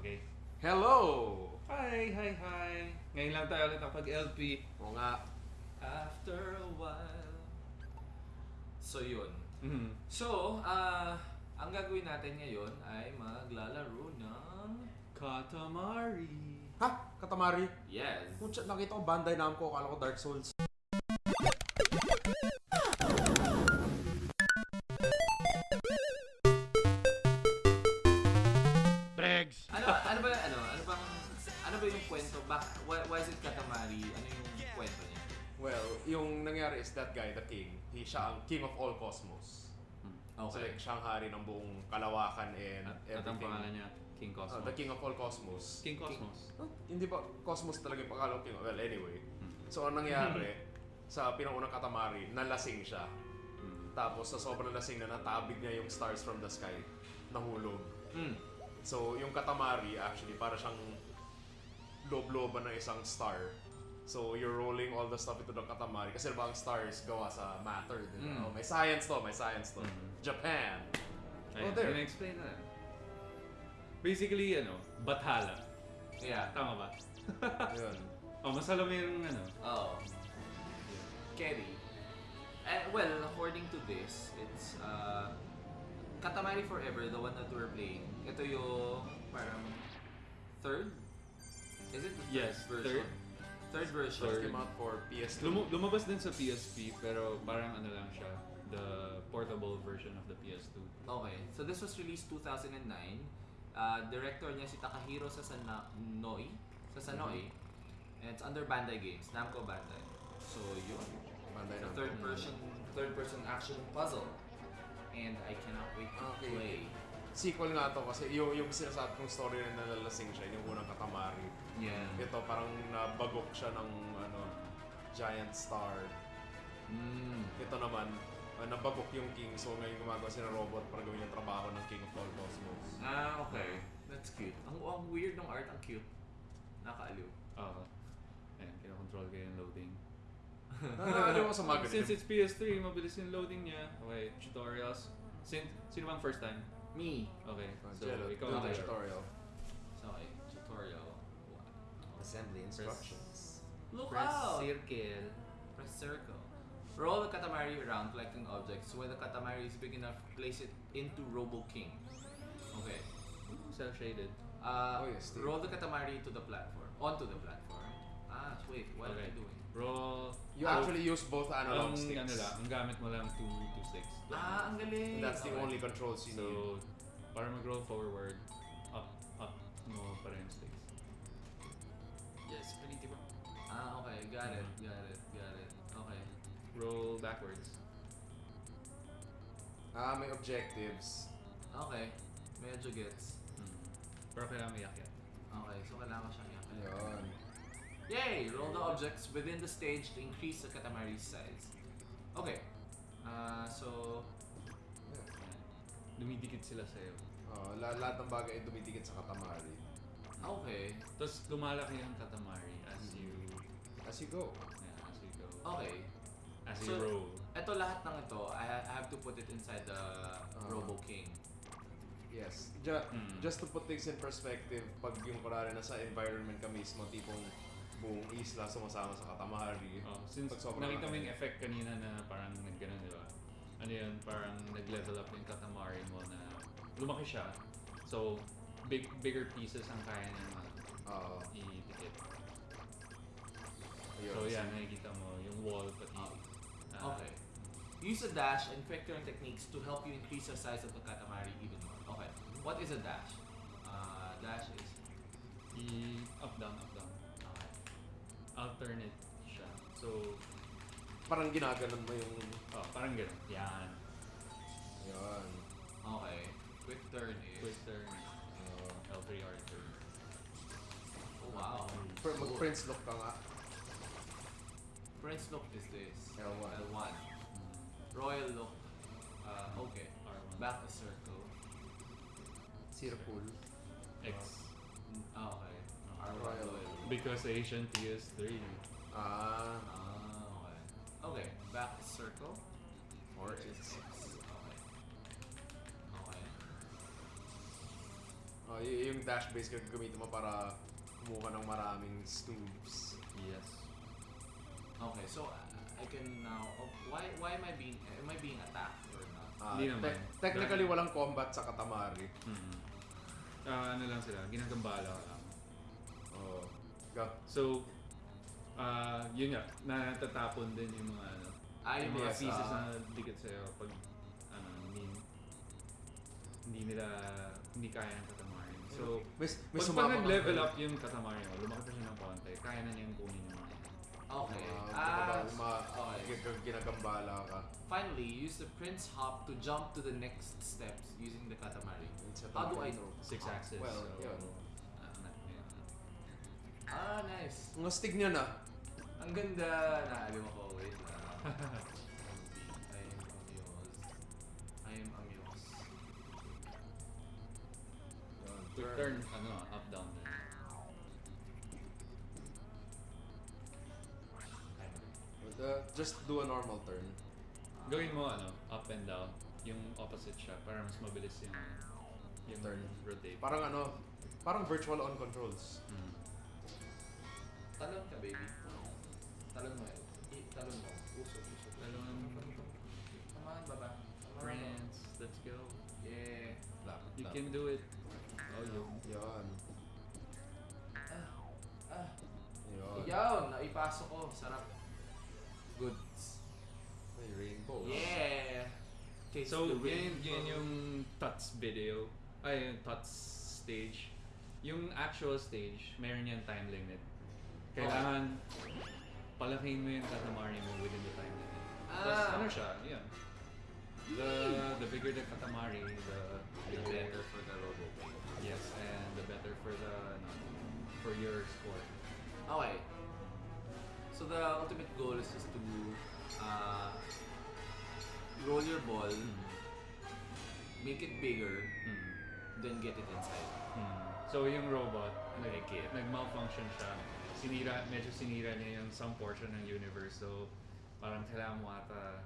Okay. Hello! Hi, hi, hi. Ngayon lang tayo ulit nakapag-LP. Oo nga. After a while. So yun. Mhm. So, ah, ang gagawin natin ngayon ay maglalaro ng... Katamari. Ha? Katamari? Yes. Kutsa, nakita ko Bandai Namco, akala ko Dark Souls. Bak, why, why is it Katamari? Ano yung kwento niya? Well, yung nangyari is that guy, the king, he siya ang king of all cosmos. So Okay. like, siya ang hari ng buong kalawakan and At, at ang everything. pangalan niya, King Uh, Cosmos. the king of all cosmos. King Cosmos. Huh? Hindi ba cosmos talaga yung pangalan king? Well, anyway. Hmm. So, ang nangyari, sa pinangunang katamari, nalasing siya. Hmm. Tapos, sa sobrang lasing na natabig niya yung stars from the sky. Nahulog. Mm. So, yung katamari, actually, para siyang loob-looban ng isang star. So, you're rolling all the stuff into the katamari. Kasi diba ang stars gawa sa matter, di ba? Mm. Oh, may science to, may science to. Mm. Japan! Ayun, Oh, there. explain na. Basically, ano, Bathala. Yeah. Tama ba? Yun. oh, masalo yung ano. Oh. Kerry. Eh, well, according to this, it's uh, Katamari Forever, the one that we're playing. Ito yung parang third? Is it the third Yes, version? Third, version. Just Third. came out for PS2. Lum- lumabas din sa PSP, pero parang ano lang siya, the portable version of the PS2. Okay, so this was released 2009. Uh, director niya si Takahiro Sasanoi. Sasanoi. And it's under Bandai Games, Namco Bandai. So yun. Bandai It's a Namco. third person third person action puzzle. And I cannot wait to Okay. play. Sequel nga to kasi yung, yung sinasabi kong story na nalalasing siya, yung unang katamari. Yeah. Ito parang nabagok siya ng ano, giant star. Mm. Ito naman, uh, nabagok yung king so ngayon gumagawa siya ng robot para gawin yung trabaho ng king of all cosmos. Ah, okay. That's cute. Ang, ang weird ng art, ang cute. Nakaaliw. Oo. Ayan, kinakontrol ko yung loading. Nakakaliw ko sa mga. Since it's PS3, mabilis yung loading niya. Okay, tutorials. Sin sino bang first time? Me. Okay, so Jello, ikaw do the tutorial. tutorial. So, okay. Tutorial. Assembly instructions. Look Press out! circle. Press circle. Roll the Katamari around collecting objects. When the Katamari is big enough, place it into Robo King. Okay. Self-shaded. Uh, Oh, yes, roll the Katamari to the platform. Onto the platform. Ah, wait. What okay. are you doing? Roll. You actually use both analog ang, sticks. ano lang, ang gamit mo lang two, two sticks. Ah, ang galing! And that's the Okay. only controls you need. So, para mag-roll forward, up, up mo pa rin yung sticks. Yes, pwede ba? Ah, okay. Got it. Got it. Got it. Okay. Roll backwards. Ah, may objectives. Okay. Medyo gets. Hmm. Pero kailangan may yakyat. Okay, so kailangan ko siyang yakin. Ayun. Yay! Roll the objects within the stage to increase the Katamari's size. Okay. Uh, so. Dumidikit sila sa'yo. Oh, la- lahat ng bagay ay dumidikit sa katamari. okay. Tapos lumalaki ang katamari as you, As you go. yeah, as you go. Okay. As you So, roll. Ito lahat ng ito, I, ha- I have to put it inside the Robo King. Yes. Ju- Mm. Just to put things in perspective, pag yung kunwari nasa environment ka mismo, tipong buong isla sumasama sa katamari. Oh, since Pag sobrang nakita mo yung effect kanina na parang nagganon, di ba? Ano yun, parang nag-level up yung katamari mo na lumaki siya. So, big bigger pieces ang kaya niya Oo. idikit. ayun. So, yan, nakikita mo yung wall pati. ah, Okay. Use a dash and quick turn techniques to help you increase the size of the Katamari even more. Okay. What is a dash? Uh, dash is... I up down up. Alternate siya. So, Parang ginaganon mo yung... oh, parang ganun. Yan. Ayun. Okay. Quick turn is... Quick turn. Uh, L3 R3. Oh, wow. Pr- Mag-prince look ka nga. Prince look is this. L1. L1. Royal look. Uh, okay. R1. Back a circle. Circle. X. Mm, ah, okay. R1 Royal. royal. Because Asian PS3. Ah. Ah, okay. Okay, back circle. Or X. six. Okay. Okay. Oh, y- yung dash base ka gamitin mo para kumuha ng maraming stoops. Yes. Okay, so uh, I can now. Oh, why why am I being am I being attacked or not? Hindi naman. te- technically, walang combat sa Katamari. Mm. Ah, ano lang sila, ginagambala ka. Go. So, ah, yun nga, natatapon din yung mga ano, Ah, yung mga yes, pieces ah, na dikit sa'yo pag ano, hindi, hindi nila, hindi kaya ng katamari. So, May, may pag, pag nag-level up yung katamari mo, lumaki pa siya ng konti, kaya na niyang kunin yung mga Okay. Ah, Ah, uh, okay. gin- ginagambala ka. Finally, use the Prince Hop to jump to the next steps using the Katamari. How do I know? six axis. Well, so, yun. Ah, na- nice. Ang astig niya na. Ang ganda. Naalim ako. Wait lang. I am amused. I am amused. To turn, ano, up, down. But, uh, just do a normal turn. Gawin mo, ano, up and down, yung opposite siya, para mas mabilis yung, yung Turn. rotate. Parang ano, parang virtual on controls. Mm. Baby. Talon mo yun. I- Talon mo. Usok, usok. Talon. Come on, baba. Come on, Friends, let's go. Yeah. You can do it. Oh, yo. Yan. Ah. Ah. Yawn! Naipasok ko. Sarap. Goods. May rainbow. Yeah! Taste So, the yun, rainbow. yun yung TUTS video. Ay, yung TUTS stage. Yung actual stage, meron yan time limit. Kailangan palakihin mo yung katamari mo within the time limit. Tapos Ah. ano siya, yun. The, the bigger the katamari, the, The better for the robo. Yes, and the better for the, ano, for your score. Okay. So the ultimate goal is just to uh, roll your ball, make it bigger, Mm. then get it inside. Mm. So yung robot, nag, Like nag-malfunction siya. Sinira, medyo sinira niya yung some portion ng universe. So parang kailangan mo ata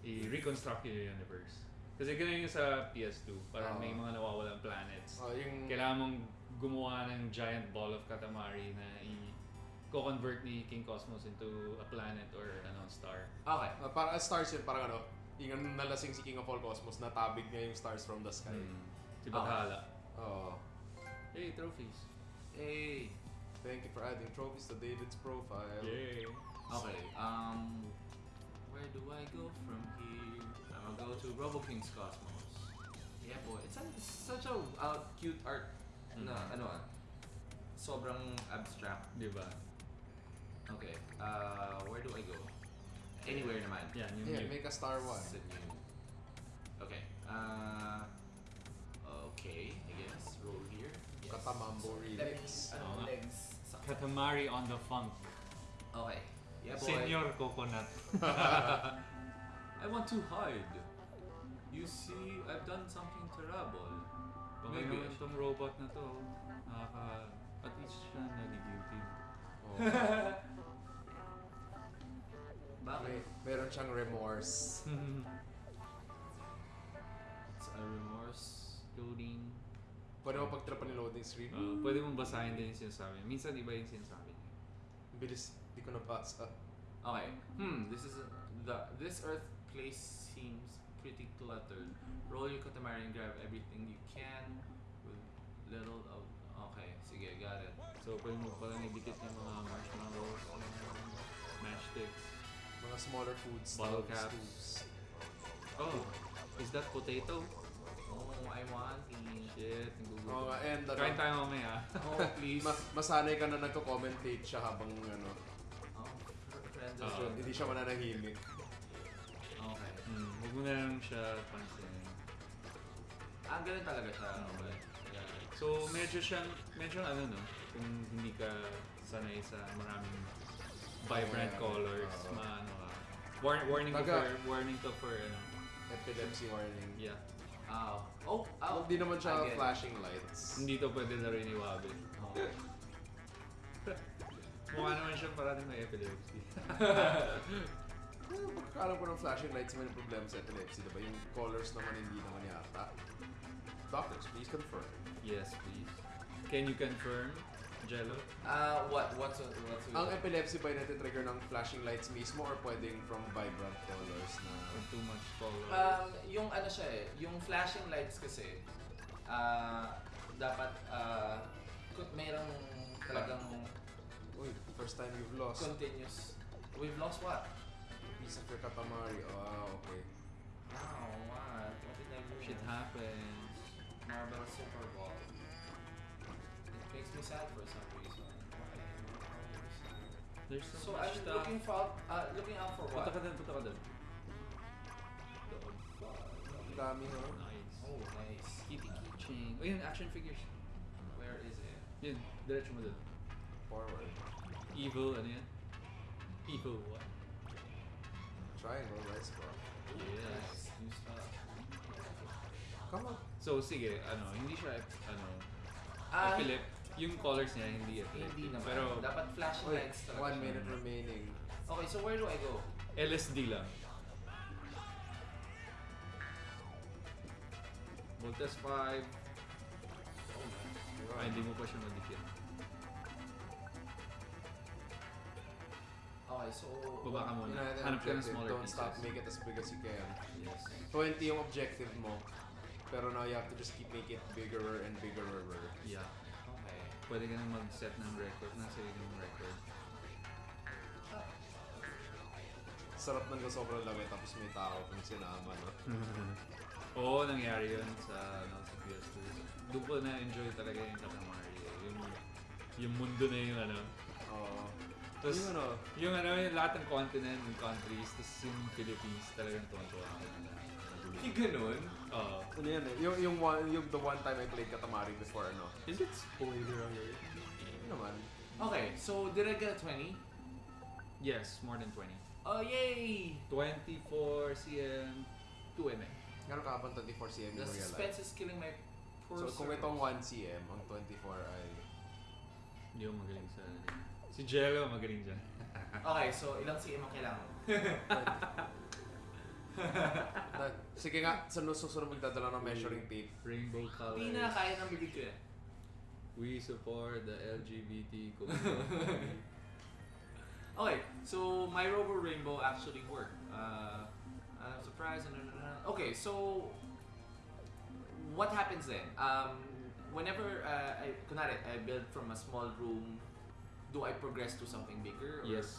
i-reconstruct yung universe. Kasi ganun yung sa PS2. Parang Oo. may mga nawawalang planets. Oh, yung Kailangan mong gumawa ng giant ball of Katamari na i-convert ni King Cosmos into a planet or ano, star. Okay. uh, parang uh, stars yun, parang ano, yung nalasing si King of All Cosmos, natabig niya yung stars from the sky. Mm. Si Baghala. Oh. Hey, trophies. Hey. Thank you for adding trophies to David's profile. Yay. Okay. Um, where do I go from here? I'm gonna go to Robo King's Cosmos. Yeah, boy. It's, a, such a uh, cute art na Mhm. ano ah. Sobrang abstract. Di ba? Okay. Uh, where do I go? Anywhere naman. Yan, yung Yeah, new- make a star one. Sa new. Okay. Uh, okay, I guess. Roll here. Yes. Katamambo remix. Ano, Oo legs. Katamari on the funk. Okay. Yeah, boy. Senior Coconut. I want to hide. You see, I've done something terrible. Baka Maybe. naman tong robot na to, nakaka... At least siya nag-guilty. Oh. Bakit? May, meron siyang remorse. Uh, pwede mong basahin din yung sinasabi. Minsan iba yung sinasabi niya. Bilis, di ko. Okay. Hmm. This is a, the this Earth place seems pretty cluttered. Roll your Katamari and grab everything you can with little of. Okay. Sige, got it. So pwede mo palang idikit yung mga marshmallows, matchsticks. Mga smaller foods. Bottle caps. foods. Oh, is that potato? Oh, I want it. Shit, Oo nagugutom. and ano, Kain tayo mamaya. Oh, please. ma- masanay ka na nagko-commentate siya habang ano, oh, friends. Oo. so, hindi siya mananahimik. Okay. Hmm, huwag mo na lang siya pansinin. Ah, ganun talaga siya. Okay. Yeah. So, medyo siyang, medyo ano no, kung hindi ka sanay sa maraming vibrant Yeah. colors, Oo. maano ka. War- warning to for, warning to for ano, Epilepsy warning. yeah. Ah. Oh, oh. Hindi naman siya I get it. flashing lights. Hindi to pwede na rin iwabi. Oh. Mukha naman siya parating may epilepsy. Well, pagkakalam ko ng flashing lights, may problema sa epilepsy, diba? Yung colors naman hindi naman yata. Doctors, please confirm. Yes, please. Can you confirm, Jello? Ah, what? What's what's with Ang that? epilepsy ba natitrigger ng flashing lights mismo or pwedeng from vibrant colors na... Or too much color? Um, yung ano siya eh, yung flashing lights kasi, ah, dapat, ah, uh, mayroong talagang Uy, first time you've lost continuous. We've lost what? piece of your katamari. Ah, okay. Wow, what? What did I do? Shit happens. Marble Super Ball. It makes me sad for some reason. There's so, So much I'm stuff. looking for, uh, looking out for what? Punta ka dun, punta ka dun. Doon. Ang dami no? Nice. Oh, nice. Kitty Chain. Oh, yun, action figures. Where is it? Yun, diretso mo dun. Forward. Evil, ano yan? Evil what? Triangle, right spot. Yes. New stuff. Come on. So, sige, ano, hindi siya, ano, Ah, Philip, yung colors niya hindi epileptic. Hindi naman. Pero, dapat flashing Uy, lights talaga. one siya. minute remaining. Okay, so where do I go? LSD lang. Voltes 5. Oh, Ah, hindi mo pa siya madikit. Okay, so... Baba ka muna. Hanap ka ng smaller Don't pieces. stop, make it as big as you can. Yes. 20 yung objective mo. Pero now you have to just keep making it bigger and bigger. Yeah. Pwede ka nang mag-set ng record, ng sarili mong record. Sarap nang sobrang lami tapos may tao kung sinama, no? Oo, nangyari yun sa, ano, sa PS2. Doon ko na-enjoy talaga yung Katamari. eh. Yung, yung mundo na yung ano. Oo. Tapos, yung ano, yung ano, yung lahat ng continent and countries, tapos yung Philippines talagang tuwan-tuwa ako. Yung ganun? Oo. ano yan eh, yung, yung, one, yung the one time I played Katamari before, ano? Is it spoiler alert? Yun naman. Okay, so did I get a 20? Yes, more than 20. Oh, yay! 24 cm, 2 mm. Gano'n ka habang 24 cm The yung real life? suspense is killing my poor So kung servers. itong 1 cm, ang 24 ay... Hindi ako magaling sa. Si Jello magaling dyan. Okay, so ilang cm ang kailangan? na, sige nga, sa susunod magdadala ng measuring tape. Rainbow colors. Hindi na, kaya ng bibig ko yan. We support the LGBT community. Okay, so my Robo Rainbow actually worked. Uh, I'm surprised. and- Okay, so what happens then? Um, whenever uh, I, kunwari, I build from a small room, do I progress to something bigger? Or yes.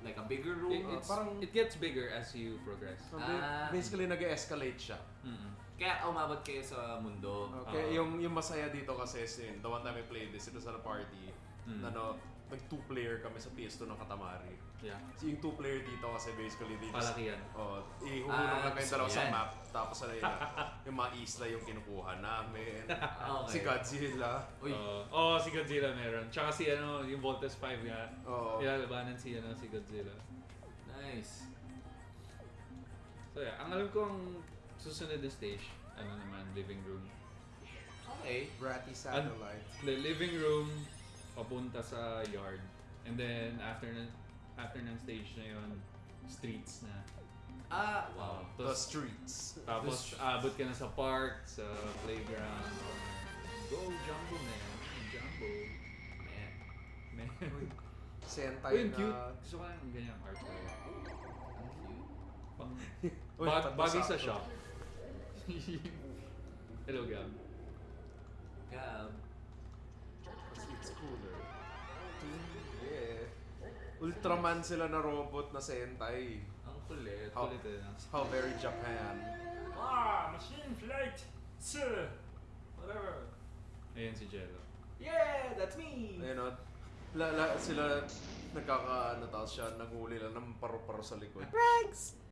Like a bigger It, room? it's, parang- it gets bigger as you progress. So, Ah. basically, nag-escalate siya. Mm-mm. Kaya umabot kayo sa mundo. Okay, yung yung masaya dito kasi is yun, the one time I played this, ito sa party, Mm. na no, nag two player kami sa PS2 ng Katamari. Yeah. So yung two player dito kasi basically dito Palakihan. Oh, ihuhulog Ah, lang kayo dalawa sa yan. map tapos ano yun, yung mga isla yung kinukuha namin. Okay. Si Godzilla. Uy, Oo. oh, si Godzilla meron. Tsaka si ano, yung Voltes 5 nga. Oo. Nilalabanan si ano, si Godzilla. nice. So yeah, ang alam ko ang susunod na stage, ano naman, living room. Okay. Bratty satellite. The living room, papunta sa yard. And then, after na, after ng stage na yon streets na. Ah, wow. The Tapos, streets. tapos abot ka na sa park, sa playground. Go Jumbo man. Jumbo. Man. Man. Sentai Uy, ang na... cute. Gusto ko lang yung ganyang art talaga. Ang cute. Pang, Uy, ba- tatlo bagay sa shop. Hello, Gab. Gab. It's cooler. Yeah. Ultraman sila na robot na Sentai. Ang kulit. How, Kulit eh. how very Japan. Ah, machine flight! Sir! Whatever. Ayan si Jello. Yeah, that's me! Ayun o. La, la, sila nagkaka, ano tapos siya, nanguli lang ng paru-paro sa likod.